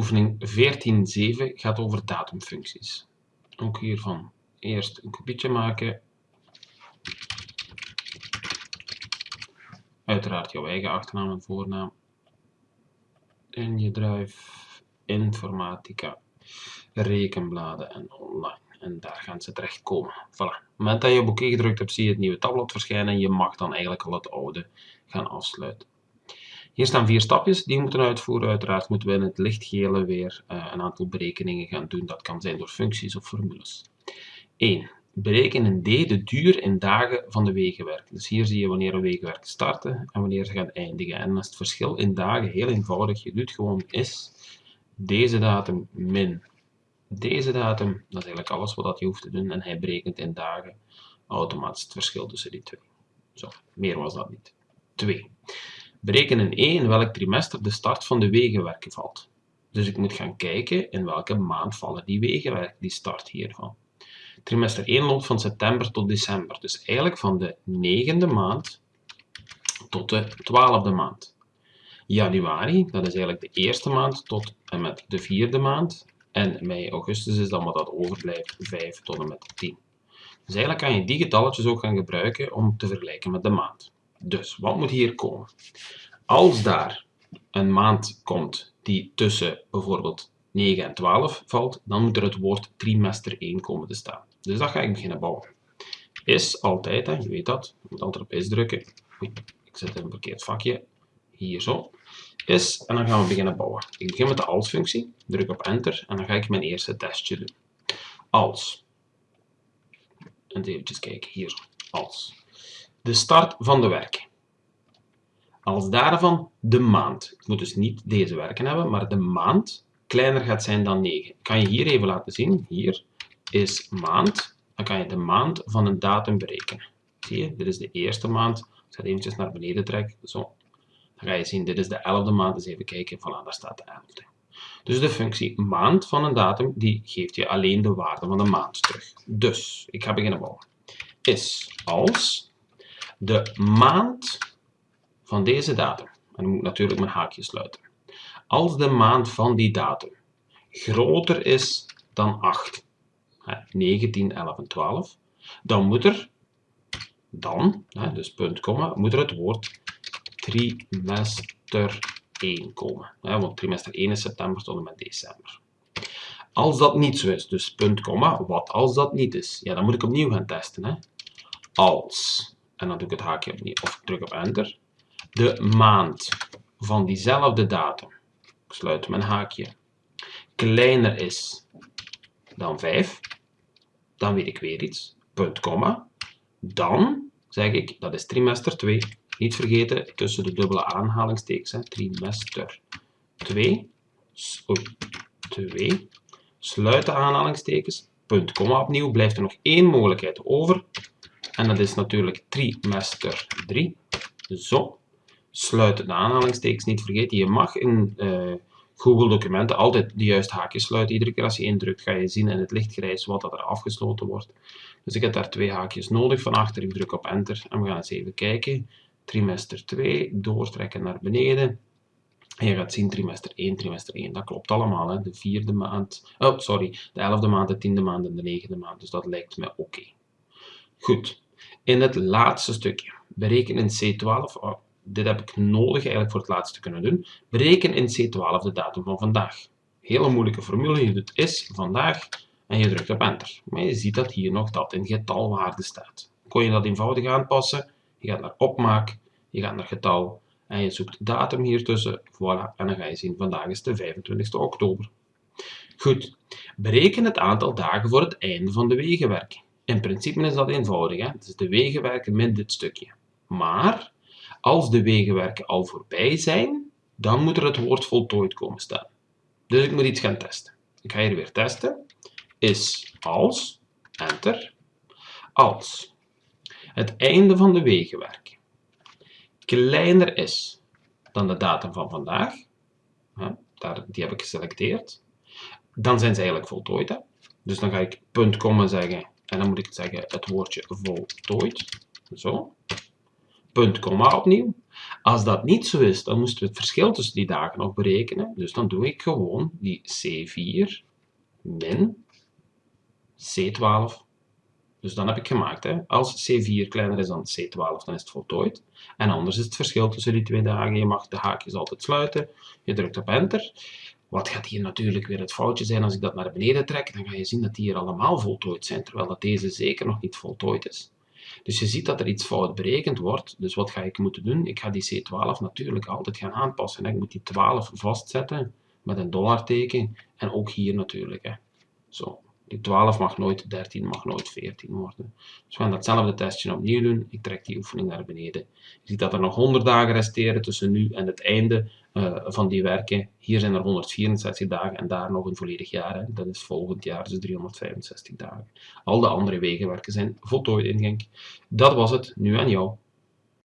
Oefening 14.7 gaat over datumfuncties. Ook hiervan eerst een kopietje maken. Uiteraard jouw eigen achternaam en voornaam. En je drive informatica, rekenbladen en online. En daar gaan ze terechtkomen. Voilà. Op het moment dat je op oké gedrukt hebt, zie je het nieuwe tabblad verschijnen. Je mag dan eigenlijk al het oude gaan afsluiten. Hier staan vier stapjes die we moeten uitvoeren. Uiteraard moeten we in het lichtgele weer uh, een aantal berekeningen gaan doen. Dat kan zijn door functies of formules. 1. Berekenen D de duur in dagen van de wegenwerk. Dus hier zie je wanneer een wegenwerk starten en wanneer ze gaan eindigen. En is het verschil in dagen heel eenvoudig. Je doet gewoon is deze datum min deze datum. Dat is eigenlijk alles wat je hoeft te doen. En hij berekent in dagen automatisch het verschil tussen die twee. Zo, meer was dat niet. 2. Bereken in E in welk trimester de start van de wegenwerken valt. Dus ik moet gaan kijken in welke maand vallen die wegenwerken, die start hiervan. Trimester 1 loopt van september tot december. Dus eigenlijk van de negende maand tot de twaalfde maand. Januari, dat is eigenlijk de eerste maand tot en met de vierde maand. En mei, augustus is dan wat dat overblijft, 5 tot en met 10. Dus eigenlijk kan je die getalletjes ook gaan gebruiken om te vergelijken met de maand. Dus, wat moet hier komen? Als daar een maand komt die tussen bijvoorbeeld 9 en 12 valt, dan moet er het woord trimester 1 komen te staan. Dus dat ga ik beginnen bouwen. Is altijd, hè, je weet dat, je moet altijd op is drukken. Oei, ik zet in een verkeerd vakje. Hier zo. Is, en dan gaan we beginnen bouwen. Ik begin met de als-functie, druk op enter en dan ga ik mijn eerste testje doen. Als. En even kijken, hier, als. De start van de werken. Als daarvan de maand. Ik moet dus niet deze werken hebben, maar de maand kleiner gaat zijn dan 9. Kan je hier even laten zien. Hier is maand. Dan kan je de maand van een datum berekenen. Zie je, dit is de eerste maand. Ik ga het eventjes naar beneden trekken. Zo. Dan ga je zien, dit is de elfde maand. Dus even kijken, voilà, daar staat de elfde. Dus de functie maand van een datum, die geeft je alleen de waarde van de maand terug. Dus, ik ga beginnen bouwen. Is als de maand van deze datum, en dan moet ik natuurlijk mijn haakje sluiten, als de maand van die datum groter is dan 8, 9, 10, 11 en 12, dan moet er, dan, dus punt, komma, moet er het woord trimester 1 komen. Want trimester 1 is september tot en met december. Als dat niet zo is, dus punt, komma, wat als dat niet is? Ja, dan moet ik opnieuw gaan testen. Als, en dan doe ik het haakje opnieuw, of ik druk op enter, de maand van diezelfde datum, ik sluit mijn haakje, kleiner is dan 5, dan weet ik weer iets, punt, komma, dan zeg ik, dat is trimester 2, niet vergeten tussen de dubbele aanhalingstekens, trimester 2, oei, 2, sluit de aanhalingstekens, punt, komma opnieuw, blijft er nog één mogelijkheid over, en dat is natuurlijk trimester 3, zo, sluit de aanhalingstekens niet vergeten. Je mag in uh, Google documenten altijd de juiste haakjes sluiten. Iedere keer als je indrukt ga je zien in het lichtgrijs wat dat er afgesloten wordt. Dus ik heb daar twee haakjes nodig van achter. Ik druk op enter en we gaan eens even kijken. Trimester 2, doortrekken naar beneden. En je gaat zien trimester 1, trimester 1. Dat klopt allemaal. Hè. De vierde maand, oh sorry, de elfde maand, de tiende maand en de negende maand. Dus dat lijkt me oké. Goed. In het laatste stukje. Bereken in C12 dit heb ik nodig eigenlijk voor het laatste te kunnen doen. Bereken in C12 de datum van vandaag. Hele moeilijke formule. Je doet is vandaag en je drukt op enter. Maar je ziet dat hier nog dat in getalwaarde staat. Kon je dat eenvoudig aanpassen? Je gaat naar opmaak, je gaat naar getal en je zoekt datum hier tussen. Voilà, en dan ga je zien vandaag is de 25 oktober. Goed, bereken het aantal dagen voor het einde van de wegenwerking. In principe is dat eenvoudig. Hè? Is de wegenwerken min dit stukje. Maar als de wegenwerken al voorbij zijn, dan moet er het woord voltooid komen staan. Dus ik moet iets gaan testen. Ik ga hier weer testen. Is als, enter, als het einde van de wegenwerken kleiner is dan de datum van vandaag, die heb ik geselecteerd, dan zijn ze eigenlijk voltooid. Hè? Dus dan ga ik punt, komma zeggen en dan moet ik zeggen het woordje voltooid. Zo punt, komma opnieuw. Als dat niet zo is, dan moesten we het verschil tussen die dagen nog berekenen. Dus dan doe ik gewoon die C4 min C12. Dus dan heb ik gemaakt, hè. als C4 kleiner is dan C12, dan is het voltooid. En anders is het verschil tussen die twee dagen. Je mag de haakjes altijd sluiten. Je drukt op enter. Wat gaat hier natuurlijk weer het foutje zijn als ik dat naar beneden trek? Dan ga je zien dat die hier allemaal voltooid zijn, terwijl dat deze zeker nog niet voltooid is. Dus je ziet dat er iets fout berekend wordt. Dus wat ga ik moeten doen? Ik ga die C12 natuurlijk altijd gaan aanpassen. Ik moet die 12 vastzetten met een dollarteken. En ook hier natuurlijk. Zo. Die 12 mag nooit 13, mag nooit 14 worden. Dus we gaan datzelfde testje opnieuw doen. Ik trek die oefening naar beneden. Je ziet dat er nog 100 dagen resteren tussen nu en het einde uh, van die werken. Hier zijn er 164 dagen en daar nog een volledig jaar. Hè. Dat is volgend jaar, dus 365 dagen. Al de andere wegenwerken zijn voltooid in Genk. Dat was het. Nu aan jou.